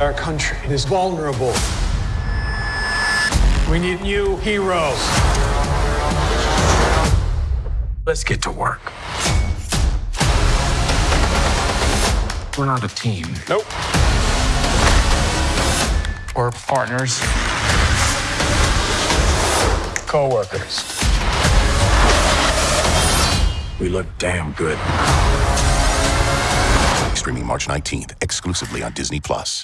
Our country is vulnerable. We need new heroes. Let's get to work. We're not a team. Nope. We're partners. Co-workers. We look damn good. Streaming March 19th, exclusively on Disney Plus.